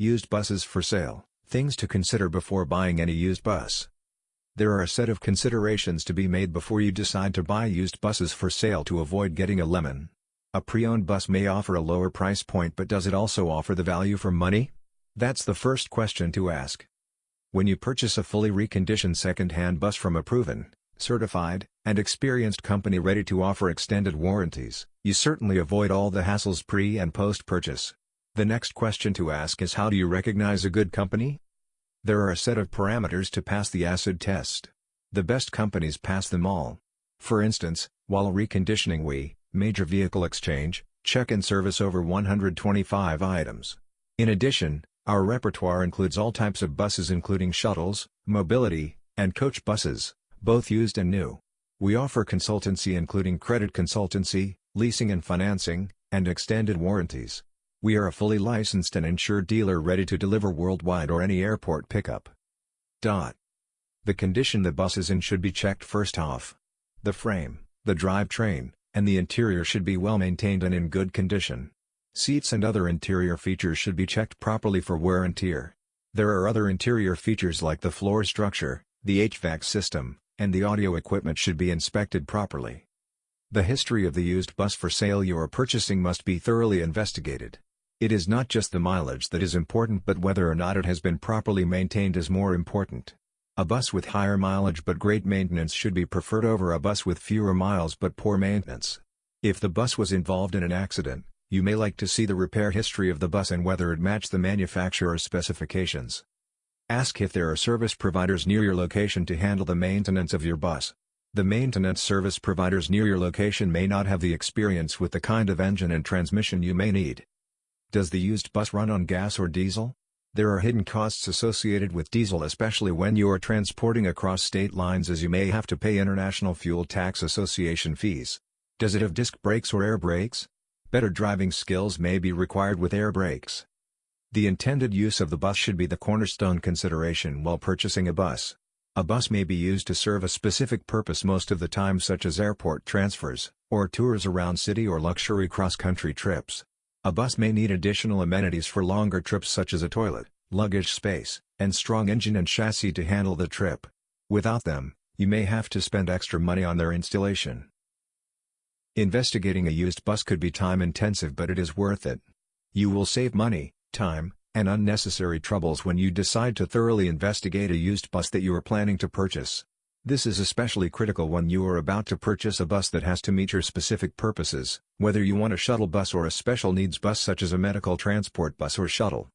Used buses for sale, things to consider before buying any used bus. There are a set of considerations to be made before you decide to buy used buses for sale to avoid getting a lemon. A pre-owned bus may offer a lower price point but does it also offer the value for money? That's the first question to ask. When you purchase a fully reconditioned second-hand bus from a proven, certified, and experienced company ready to offer extended warranties, you certainly avoid all the hassles pre- and post-purchase. The next question to ask is how do you recognize a good company? There are a set of parameters to pass the acid test. The best companies pass them all. For instance, while reconditioning we, major vehicle exchange, check and service over 125 items. In addition, our repertoire includes all types of buses including shuttles, mobility, and coach buses, both used and new. We offer consultancy including credit consultancy, leasing and financing, and extended warranties. We are a fully licensed and insured dealer ready to deliver worldwide or any airport pickup. Dot. The condition the bus is in should be checked first off. The frame, the drivetrain, and the interior should be well maintained and in good condition. Seats and other interior features should be checked properly for wear and tear. There are other interior features like the floor structure, the HVAC system, and the audio equipment should be inspected properly. The history of the used bus for sale you are purchasing must be thoroughly investigated. It is not just the mileage that is important but whether or not it has been properly maintained is more important. A bus with higher mileage but great maintenance should be preferred over a bus with fewer miles but poor maintenance. If the bus was involved in an accident, you may like to see the repair history of the bus and whether it matched the manufacturer's specifications. Ask if there are service providers near your location to handle the maintenance of your bus. The maintenance service providers near your location may not have the experience with the kind of engine and transmission you may need. Does the used bus run on gas or diesel? There are hidden costs associated with diesel especially when you are transporting across state lines as you may have to pay International Fuel Tax Association fees. Does it have disc brakes or air brakes? Better driving skills may be required with air brakes. The intended use of the bus should be the cornerstone consideration while purchasing a bus. A bus may be used to serve a specific purpose most of the time such as airport transfers, or tours around city or luxury cross-country trips. A bus may need additional amenities for longer trips such as a toilet, luggage space, and strong engine and chassis to handle the trip. Without them, you may have to spend extra money on their installation. Investigating a used bus could be time-intensive but it is worth it. You will save money, time, and unnecessary troubles when you decide to thoroughly investigate a used bus that you are planning to purchase. This is especially critical when you are about to purchase a bus that has to meet your specific purposes, whether you want a shuttle bus or a special needs bus such as a medical transport bus or shuttle.